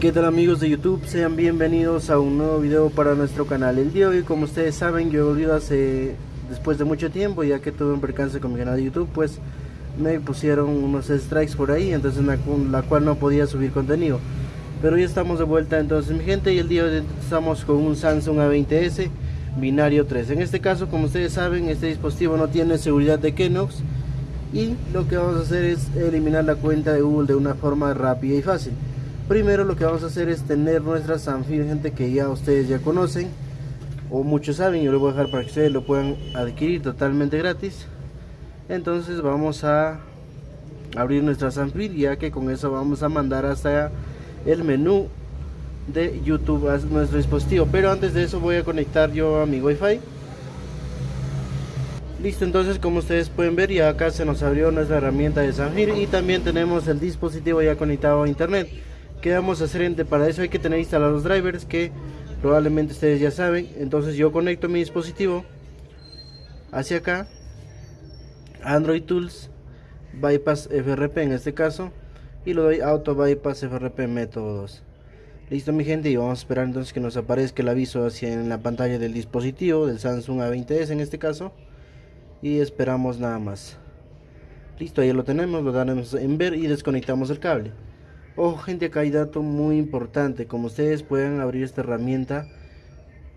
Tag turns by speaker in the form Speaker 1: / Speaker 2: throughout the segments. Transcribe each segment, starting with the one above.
Speaker 1: ¿Qué tal amigos de YouTube? Sean bienvenidos a un nuevo video para nuestro canal. El día de hoy, como ustedes saben, yo he volvido hace después de mucho tiempo, ya que tuve un percance con mi canal de YouTube, pues me pusieron unos strikes por ahí, entonces la, la cual no podía subir contenido. Pero ya estamos de vuelta entonces mi gente y el día de hoy estamos con un Samsung A20s binario 3. En este caso, como ustedes saben, este dispositivo no tiene seguridad de Kenox y lo que vamos a hacer es eliminar la cuenta de Google de una forma rápida y fácil. Primero lo que vamos a hacer es tener nuestra Sanfir, gente que ya ustedes ya conocen o muchos saben, yo lo voy a dejar para que ustedes lo puedan adquirir totalmente gratis. Entonces vamos a abrir nuestra Sanfir ya que con eso vamos a mandar hasta el menú de YouTube a nuestro dispositivo. Pero antes de eso voy a conectar yo a mi Wi-Fi. Listo, entonces como ustedes pueden ver ya acá se nos abrió nuestra herramienta de Sanfir y también tenemos el dispositivo ya conectado a internet. ¿Qué vamos a hacer? Para eso hay que tener instalados drivers que probablemente ustedes ya saben. Entonces yo conecto mi dispositivo hacia acá. Android Tools Bypass FRP en este caso. Y lo doy Auto Bypass FRP método 2. Listo mi gente y vamos a esperar entonces que nos aparezca el aviso hacia en la pantalla del dispositivo del Samsung A20s en este caso y esperamos nada más listo ahí lo tenemos lo daremos en ver y desconectamos el cable Ojo gente, acá hay dato muy importante. Como ustedes pueden abrir esta herramienta,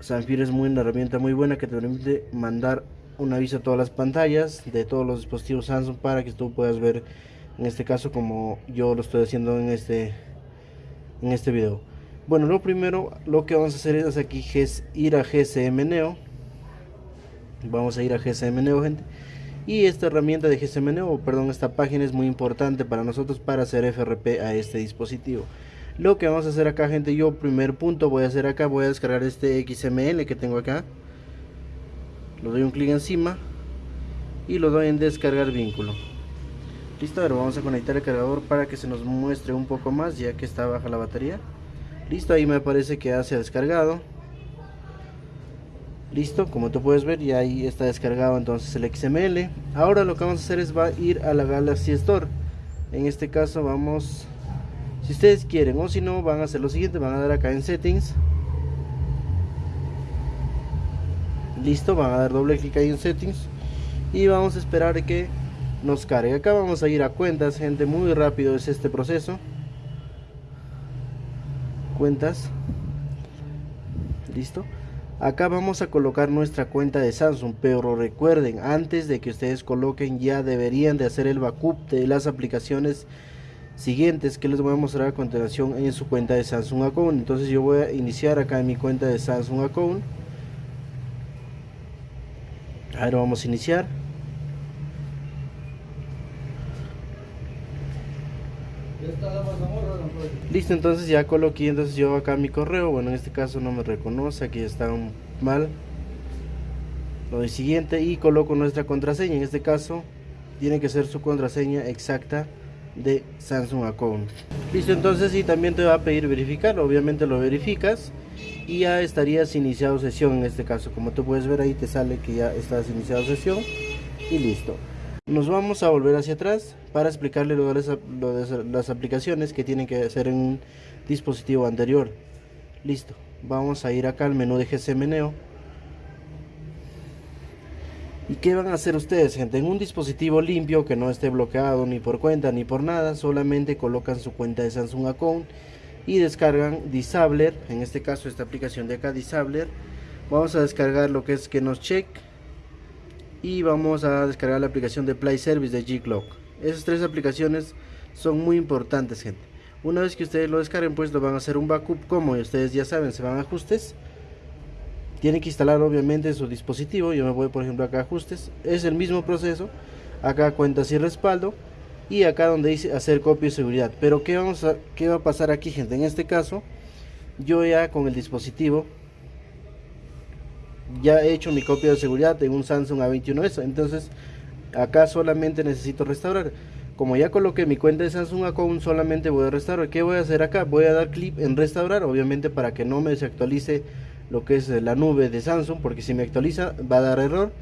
Speaker 1: Sanfir es muy una herramienta muy buena que te permite mandar un aviso a todas las pantallas de todos los dispositivos Samsung para que tú puedas ver, en este caso como yo lo estoy haciendo en este, en este video. Bueno, lo primero, lo que vamos a hacer es aquí es ir a GSM Neo. Vamos a ir a GSM Neo, gente y esta herramienta de GSM o perdón, esta página es muy importante para nosotros para hacer FRP a este dispositivo. Lo que vamos a hacer acá, gente, yo primer punto voy a hacer acá, voy a descargar este XML que tengo acá. Lo doy un clic encima y lo doy en descargar vínculo. Listo, ahora vamos a conectar el cargador para que se nos muestre un poco más ya que está baja la batería. Listo, ahí me parece que ya se ha descargado listo como tú puedes ver ya ahí está descargado entonces el XML ahora lo que vamos a hacer es va a ir a la Galaxy Store. En este caso vamos si ustedes quieren o si no van a hacer lo siguiente van a dar acá en settings. Listo van a dar doble clic ahí en settings. Y vamos a esperar que nos cargue. Acá vamos a ir a cuentas gente muy rápido es este proceso. Cuentas. Listo Acá vamos a colocar nuestra cuenta de Samsung, pero recuerden, antes de que ustedes coloquen ya deberían de hacer el backup de las aplicaciones siguientes que les voy a mostrar a continuación en su cuenta de Samsung Account. Entonces yo voy a iniciar acá en mi cuenta de Samsung Account. Ahora vamos a iniciar. Listo, entonces ya coloqué entonces yo acá mi correo. Bueno, en este caso no me reconoce, aquí está mal. Lo doy siguiente y coloco nuestra contraseña. En este caso tiene que ser su contraseña exacta de Samsung Account. Listo, entonces y también te va a pedir verificar. Obviamente lo verificas y ya estarías iniciado sesión en este caso. Como tú puedes ver ahí te sale que ya estás iniciado sesión y listo. Nos vamos a volver hacia atrás para explicarle de, las, aplicaciones que tienen que hacer en un dispositivo anterior. Listo. Vamos a ir acá al menú de GSM Neo. ¿Y qué van a hacer ustedes, gente? En un dispositivo limpio que no esté bloqueado ni por cuenta ni por nada, solamente colocan su cuenta de Samsung Account y descargan Disabler, en este caso esta aplicación de acá, Disabler. Vamos a descargar lo que es que nos check y vamos a descargar la aplicación de Play Service de G-Clock. Esas tres aplicaciones son muy importantes, gente. Una vez que ustedes lo descarguen, pues lo van a hacer un backup como ustedes ya saben, se van a ajustes. Tienen que instalar obviamente en su dispositivo. Yo me voy por ejemplo acá ajustes. Es el mismo proceso. Acá cuentas y respaldo. Y acá donde dice hacer copia de seguridad. Pero ¿qué, vamos ¿qué va a pasar aquí gente? En este caso, yo ya con el dispositivo ya he hecho mi copia de seguridad en un Samsung A21S. Entonces, acá solamente necesito restaurar. Como ya coloqué mi cuenta de Samsung Account, solamente voy a restaurar. ¿Qué voy a hacer acá? Voy a dar clic en restaurar, obviamente para que no me desactualice lo que es la nube de Samsung, porque si me actualiza va a dar error.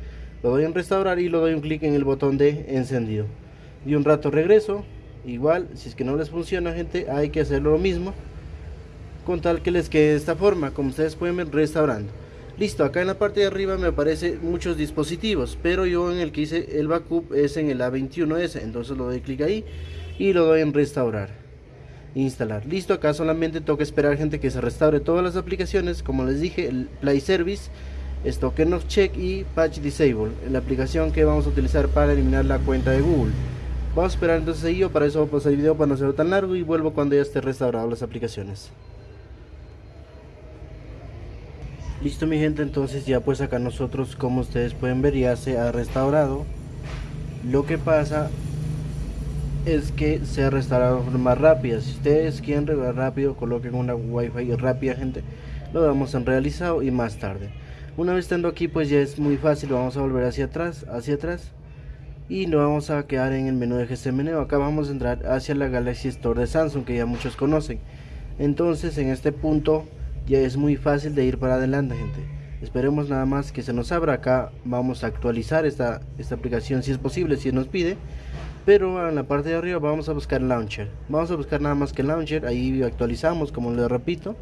Speaker 1: Lo doy en restaurar y lo doy un clic en el botón de encendido. Y un rato regreso. Igual, si es que no les funciona, gente, hay que hacerlo lo mismo. con tal que les quede de esta forma como ustedes pueden ver restaurando listo acá en la parte de arriba me aparece muchos dispositivos pero yo en el que hice el backup es en el A21S entonces lo doy clic ahí y lo doy en restaurar instalar. Listo acá solamente toca esperar gente que se restaure todas las aplicaciones. Como les dije el play service token of check y patch disable la aplicación que vamos a utilizar para eliminar la cuenta de google. Vamos a esperar entonces ahí para eso voy a pasar el video para no ser tan largo y vuelvo cuando ya esté restaurado las aplicaciones listo mi gente entonces ya pues acá nosotros como ustedes pueden ver ya se ha restaurado. Lo que pasa es que se ha restaurado de forma rápida. Si ustedes quieren regar rápido coloquen una wifi rápida gente. Lo damos en realizado y más tarde. Una vez estando aquí pues ya es muy fácil. Vamos a volver hacia atrás hacia atrás. Y nos vamos a quedar en el menú de GSM acá vamos a entrar hacia la Galaxy Store de Samsung que ya muchos conocen. Entonces en este punto ya es muy fácil de ir para adelante gente. Esperemos nada más que se nos abra acá. Vamos a actualizar esta, esta aplicación si es posible si nos pide. Pero en la parte de arriba vamos a buscar launcher. Vamos a buscar nada más que launcher. Ahí actualizamos como les repito.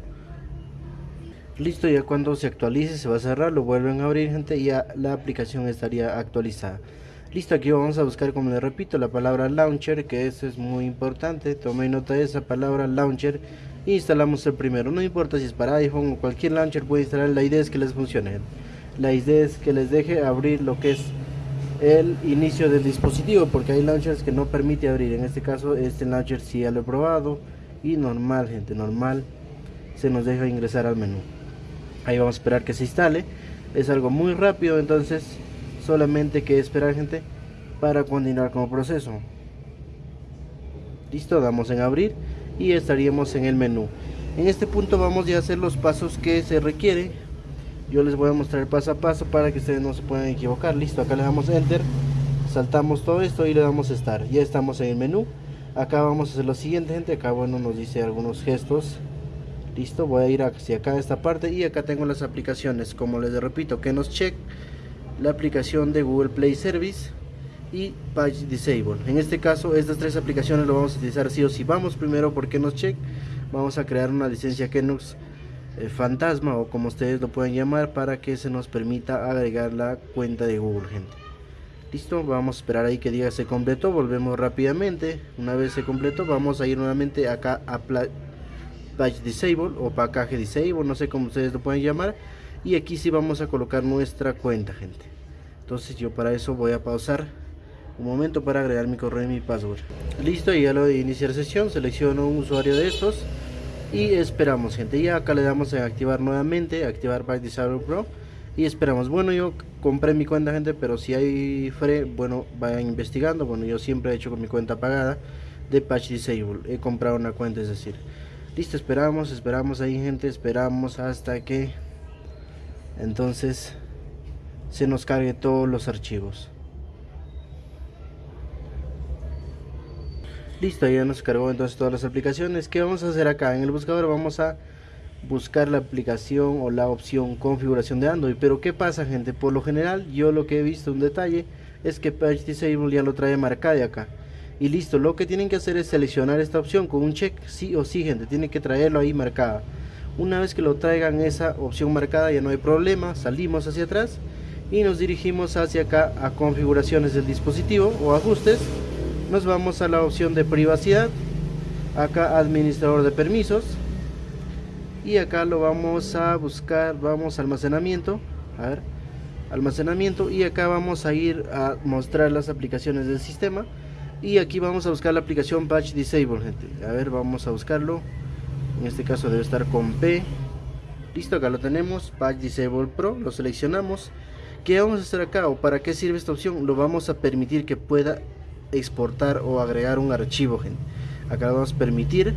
Speaker 1: Listo ya cuando se actualice se va a cerrar lo vuelven a abrir gente y ya la aplicación estaría actualizada listo aquí vamos a buscar como les repito la palabra launcher que eso es muy importante. Tome nota de esa palabra launcher instalamos el primero. No importa si es para iphone o cualquier launcher puede instalar la idea es que les funcione. La idea es que les deje abrir lo que es el inicio del dispositivo porque hay launchers que no permite abrir. En este caso este launcher sí ya lo he probado y normal gente normal se nos deja ingresar al menú. Ahí vamos a esperar que se instale. Es algo muy rápido entonces solamente que esperar gente para continuar con el proceso. Listo damos en abrir y estaríamos en el menú. En este punto vamos a hacer los pasos que se requiere yo les voy a mostrar paso a paso para que ustedes no se puedan equivocar. Listo acá le damos enter saltamos todo esto y le damos estar ya estamos en el menú. Acá vamos a hacer lo siguiente gente. Acá bueno nos dice algunos gestos. Listo voy a ir hacia acá esta parte y acá tengo las aplicaciones. Como les repito que nos check la aplicación de Google Play Service y Page Disable. En este caso, estas tres aplicaciones lo vamos a utilizar sí o sí. Vamos primero por Kenox Check. Vamos a crear una licencia Kenox eh, fantasma o como ustedes lo pueden llamar para que se nos permita agregar la cuenta de Google, gente. Listo, vamos a esperar ahí que diga se completó. Volvemos rápidamente. Una vez se completó, vamos a ir nuevamente acá a Page Disable o Package Disable, no sé cómo ustedes lo pueden llamar. Y aquí sí vamos a colocar nuestra cuenta, gente. Entonces yo para eso voy a pausar un momento para agregar mi correo y mi password. Listo y ya lo de iniciar sesión selecciono un usuario de estos y esperamos gente. Y acá le damos a activar nuevamente activar Back Disable Pro. Y esperamos. Bueno yo compré mi cuenta gente pero si hay free bueno vayan investigando. Bueno yo siempre he hecho con mi cuenta pagada de Patch Disable. He comprado una cuenta es decir listo esperamos esperamos ahí gente. Esperamos hasta que entonces se nos cargue todos los archivos Listo, ya nos cargó entonces todas las aplicaciones. ¿Qué vamos a hacer acá? En el buscador vamos a buscar la aplicación o la opción configuración de Android. Pero ¿qué pasa gente? Por lo general yo lo que he visto un detalle es que Patch Disable ya lo trae marcado acá. Y listo, lo que tienen que hacer es seleccionar esta opción con un check, sí o sí gente, tienen que traerlo ahí marcada. Una vez que lo traigan esa opción marcada ya no hay problema, salimos hacia atrás y nos dirigimos hacia acá a configuraciones del dispositivo o ajustes. Nos vamos a la opción de privacidad acá administrador de permisos y acá lo vamos a buscar vamos a almacenamiento a ver almacenamiento y acá vamos a ir a mostrar las aplicaciones del sistema y aquí vamos a buscar la aplicación patch disable gente. A ver vamos a buscarlo en este caso debe estar con P. Listo acá lo tenemos. Patch disable pro lo seleccionamos. ¿Qué vamos a hacer acá o para qué sirve esta opción? Lo vamos a permitir que pueda exportar o agregar un archivo gente. acá vamos a permitir.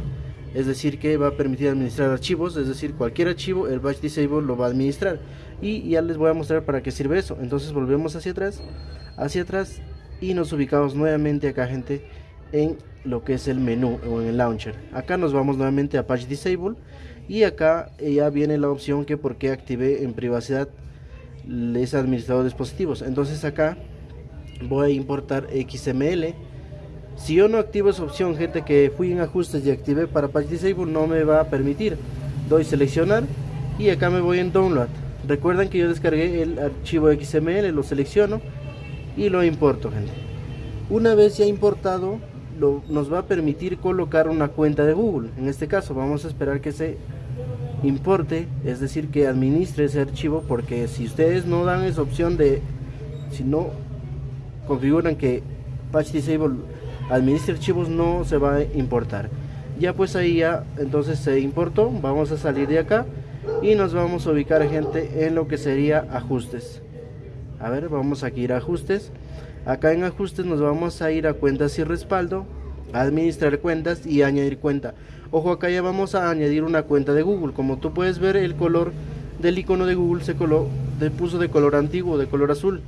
Speaker 1: Es decir que va a permitir administrar archivos. Es decir cualquier archivo el batch disable lo va a administrar. Y ya les voy a mostrar para qué sirve eso. Entonces volvemos hacia atrás hacia atrás y nos ubicamos nuevamente acá gente en lo que es el menú o en el launcher. Acá nos vamos nuevamente a patch disable y acá ya viene la opción que porque activé en privacidad ese administrador de dispositivos. Entonces acá voy a importar XML si yo no activo esa opción gente que fui en ajustes y activé para Patch Disable no me va a permitir. Doy seleccionar y acá me voy en download. Recuerden que yo descargué el archivo xml lo selecciono y lo importo gente. Una vez ya importado lo, nos va a permitir colocar una cuenta de google. En este caso vamos a esperar que se importe es decir que administre ese archivo porque si ustedes no dan esa opción de si no configuran que patch disable administre archivos no se va a importar. Ya pues ahí ya entonces se importó vamos a salir de acá y nos vamos a ubicar gente en lo que sería ajustes. A ver vamos aquí a a ajustes acá en ajustes nos vamos a ir a cuentas y respaldo administrar cuentas y añadir cuenta ojo acá ya vamos a añadir una cuenta de google como tú puedes ver el color del icono de google se coló de puso de color antiguo de color azul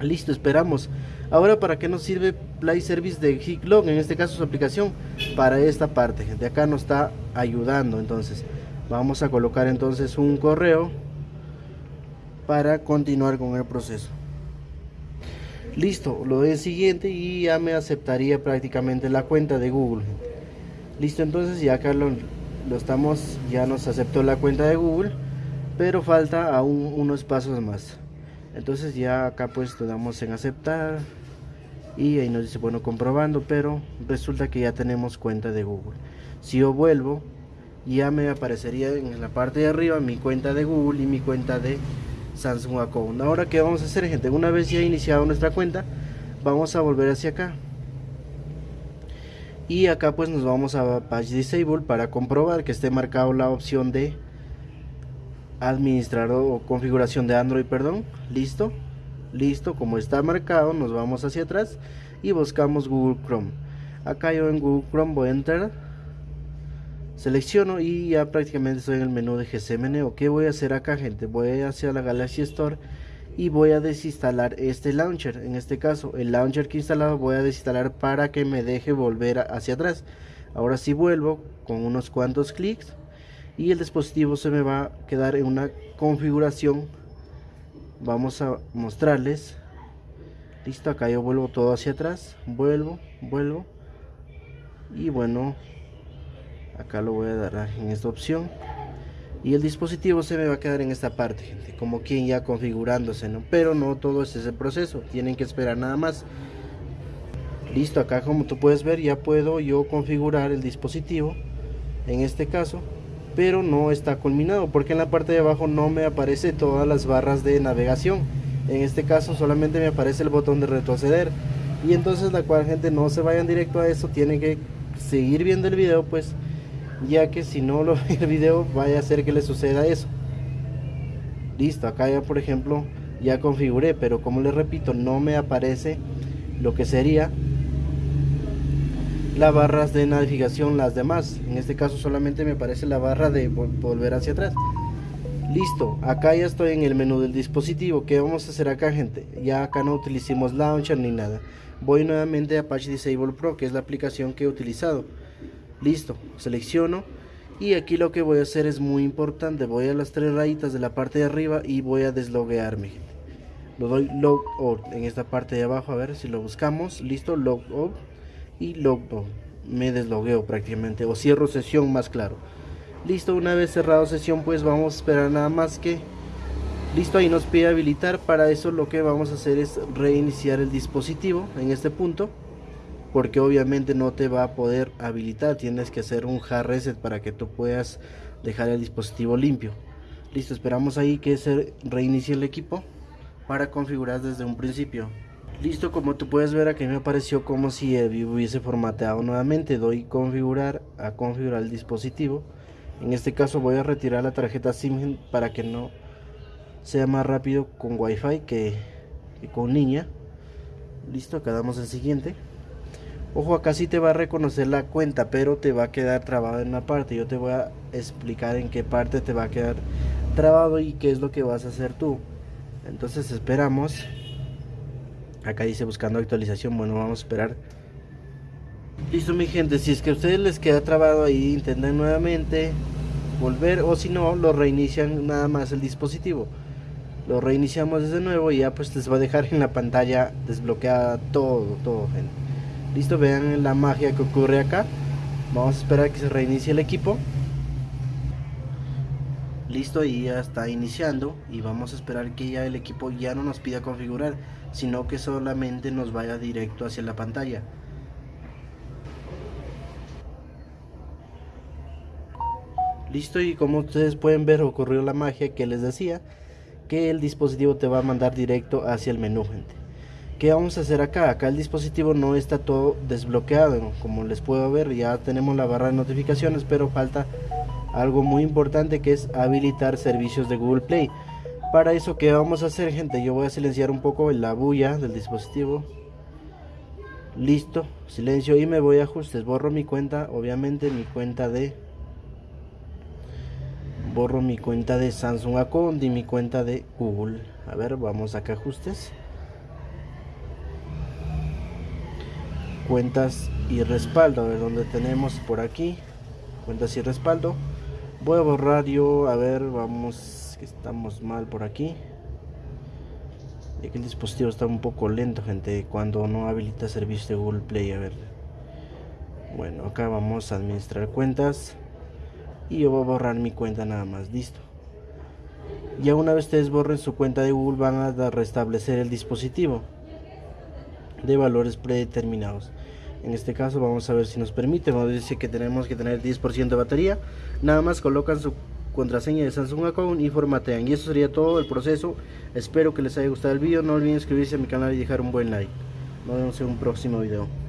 Speaker 1: listo esperamos Ahora, ¿para qué nos sirve Play Service de Higlog? En este caso su aplicación para esta parte. De acá nos está ayudando. Entonces, vamos a colocar entonces un correo para continuar con el proceso. Listo, lo de siguiente y ya me aceptaría prácticamente la cuenta de Google. Listo, entonces ya acá lo, lo estamos, ya nos aceptó la cuenta de Google, pero falta aún unos pasos más. Entonces ya acá pues le damos en aceptar y ahí nos dice bueno comprobando pero resulta que ya tenemos cuenta de Google si yo vuelvo ya me aparecería en la parte de arriba mi cuenta de Google y mi cuenta de Samsung Account ahora que vamos a hacer gente una vez ya iniciado nuestra cuenta vamos a volver hacia acá. Y acá pues nos vamos a Page Disable para comprobar que esté marcado la opción de administrador o configuración de Android perdón. Listo listo como está marcado nos vamos hacia atrás y buscamos Google Chrome. Acá yo en Google Chrome voy a entrar selecciono y ya prácticamente estoy en el menú de GCMN o qué voy a hacer acá gente voy hacia la Galaxy Store y voy a desinstalar este launcher. En este caso el launcher que he instalado voy a desinstalar para que me deje volver hacia atrás. Ahora si vuelvo con unos cuantos clics y el dispositivo se me va a quedar en una configuración. Vamos a mostrarles. Listo acá yo vuelvo todo hacia atrás. Vuelvo vuelvo. Y bueno acá lo voy a dar en esta opción. Y el dispositivo se me va a quedar en esta parte gente como quien ya configurándose no pero no todo es ese proceso tienen que esperar nada más. Listo acá como tú puedes ver ya puedo yo configurar el dispositivo en este caso pero no está culminado porque en la parte de abajo no me aparece todas las barras de navegación. En este caso solamente me aparece el botón de retroceder. Y entonces la cual gente no se vayan directo a eso tienen que seguir viendo el video pues ya que si no lo ve el video vaya a ser que le suceda eso. Listo acá ya por ejemplo ya configuré pero como les repito no me aparece lo que sería las barras de navegación las demás. En este caso solamente me aparece la barra de volver hacia atrás. Listo acá ya estoy en el menú del dispositivo. ¿qué vamos a hacer acá gente? ya acá no utilicemos launcher ni nada. Voy nuevamente a Apache Disable Pro que es la aplicación que he utilizado listo selecciono. Y aquí lo que voy a hacer es muy importante. Voy a las tres rayitas de la parte de arriba y voy a desloguearme lo doy log out en esta parte de abajo a ver si lo buscamos. Listo log out y logo me deslogueo prácticamente o cierro sesión más claro. Listo una vez cerrado sesión pues vamos a esperar nada más que listo ahí nos pide habilitar. Para eso lo que vamos a hacer es reiniciar el dispositivo en este punto porque obviamente no te va a poder habilitar tienes que hacer un hard reset para que tú puedas dejar el dispositivo limpio listo esperamos ahí que se reinicie el equipo para configurar desde un principio Listo, como tú puedes ver aquí me apareció como si el hubiese formateado nuevamente. Doy configurar a configurar el dispositivo. En este caso voy a retirar la tarjeta SIM para que no sea más rápido con Wi-Fi que, con línea. Listo, acá damos el siguiente. Ojo, acá sí te va a reconocer la cuenta, pero te va a quedar trabado en una parte. Yo te voy a explicar en qué parte te va a quedar trabado y qué es lo que vas a hacer tú. Entonces esperamos. Acá dice buscando actualización. Bueno vamos a esperar. Listo mi gente si es que a ustedes les queda trabado ahí intenten nuevamente volver o si no lo reinician nada más el dispositivo. Lo reiniciamos desde nuevo y ya pues les va a dejar en la pantalla desbloqueada todo todo gente listo vean la magia que ocurre acá. Vamos a esperar que se reinicie el equipo. Listo y ya está iniciando. Y vamos a esperar que ya el equipo ya no nos pida configurar sino que solamente nos vaya directo hacia la pantalla. Listo y como ustedes pueden ver ocurrió la magia que les decía que el dispositivo te va a mandar directo hacia el menú gente ¿Qué vamos a hacer acá? Acá el dispositivo no está todo desbloqueado, como les puedo ver, ya tenemos la barra de notificaciones, pero falta algo muy importante que es habilitar servicios de Google Play. Para eso, ¿qué vamos a hacer, gente? Yo voy a silenciar un poco la bulla del dispositivo. Listo, silencio y me voy a ajustes. Borro mi cuenta, obviamente mi cuenta de... Borro mi cuenta de Samsung Account y mi cuenta de Google. A ver, vamos acá ajustes. Cuentas y respaldo, a ver dónde tenemos por aquí. Cuentas y respaldo. Voy a borrar yo a ver vamos que estamos mal por aquí. Y que el dispositivo está un poco lento gente cuando no habilita servicio de Google Play a ver. Bueno acá vamos a administrar cuentas. Y yo voy a borrar mi cuenta nada más listo. Ya una vez ustedes borren su cuenta de Google van a restablecer el dispositivo de valores predeterminados. En este caso vamos a ver si nos permite. Nos dice que tenemos que tener 10% de batería. Nada más colocan su contraseña de Samsung Account y formatean. Y eso sería todo el proceso. Espero que les haya gustado el vídeo no olviden suscribirse a mi canal y dejar un buen like. Nos vemos en un próximo video